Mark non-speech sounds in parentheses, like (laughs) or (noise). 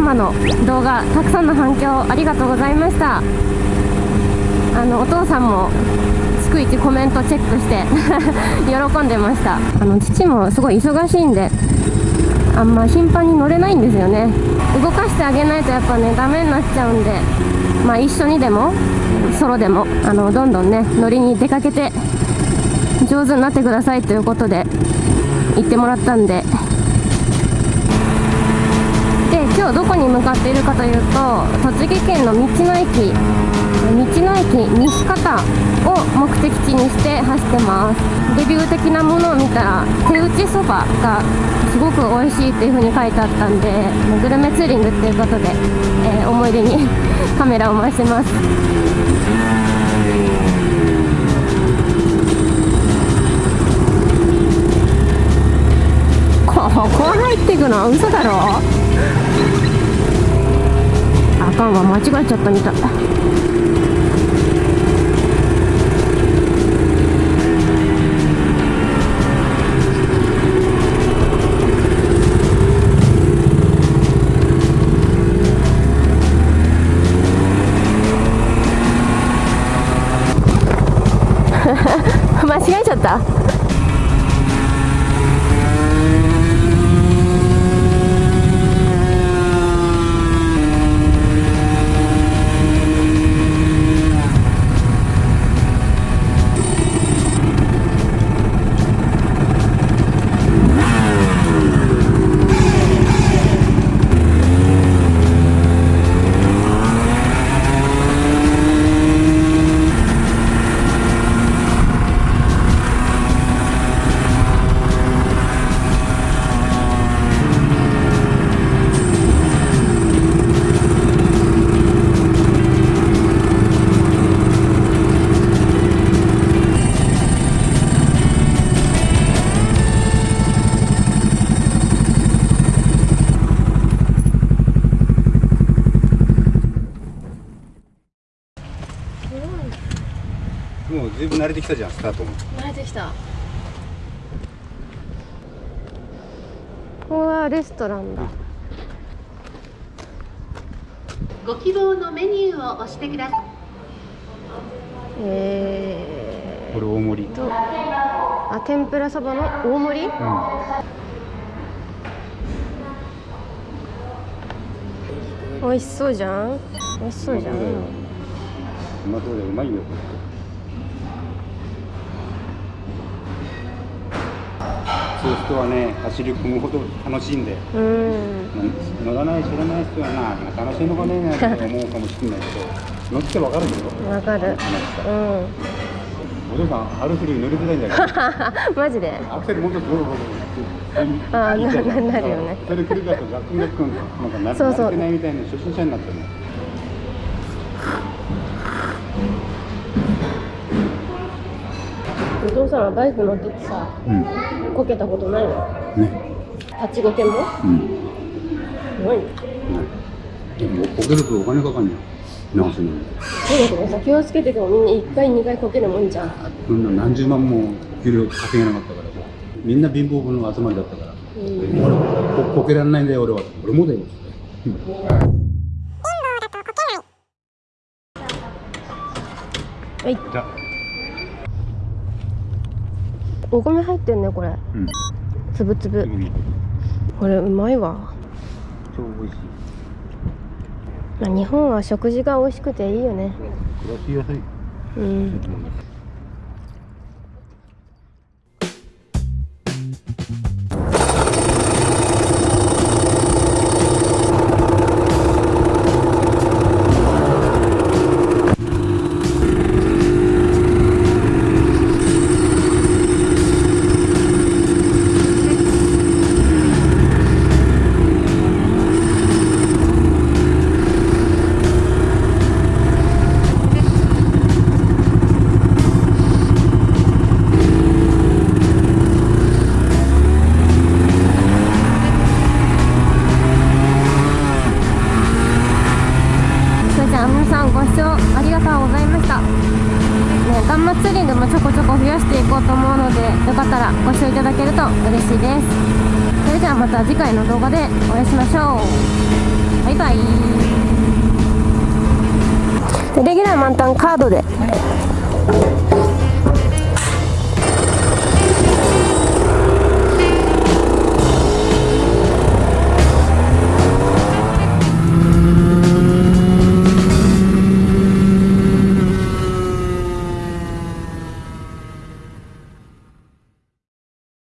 母の動画たくさんの反響ありがとうございました。あのお父さんも逐一コメントチェックして (laughs) 喜んでました。あの父もすごい忙しいんであんま頻繁に乗れないんですよね。動かしてあげないとやっぱねダメになっちゃうんでまあ一緒にでもソロでもあのどんどんね乗りに出かけて上手になってくださいということで言ってもらったんで今どこに向かっているかというと栃木県の道の駅道の駅西方を目的地にして走ってますレビュー的なものを見たら手打ちそばがすごく美味しいっていう風に書いてあったんでグルメツーリングっていうことで、えー、思い出にカメラを回してますここ入っていくの嘘だろあかんわ間違えちゃったみたい。(laughs) 間違えちゃったもうずいぶん慣れてきたじゃんスタートも。慣れてきた。ここはレストランだ、ご希望のメニューを押してください。えー、これ大盛り。とあ天ぷらそばの大盛り、うん。美味しそうじゃん。美味しそうじゃん。うまそうでうまいよそういう人はね走り込むほど楽しいんでうん。乗らない知らない人はな楽しいのかねなんて思うかもしれないけど乗ってわかるでしょわかる。話うん。お父さんハルフルに乗りづらいんだけど (laughs) マジで？アクセルもっとゴロゴロあーなななるよね。それ繰り返すとガックンガックンなんかなそうそう。慣れてないみたいな初心者になってるのお父さんはバイク乗っててさうん。こけたことないの？ね。立ちこけも？うん。すごい。ねでもこけるとお金かかんね直すのにそうだけどさ気をつけててもみんな1回2回こけるもんじゃん。そんな何十万も給料稼げなかったからみんな貧乏分の集まりだったから、うん。俺ここけられないんだよ俺は。俺もだよ、うん。はい。じゃあお米入ってんねこれ。うん。つぶつぶ。うん。これうまいわ。超美味しい。まあ日本は食事が美味しくていいよね。暮らしやすい。うんもちょこちょこ増やしていこうと思うのでよかったらご視聴いただけると嬉しいです。それではまた次回の動画でお会いしましょう。バイバイ。レギュラー満タンカードで。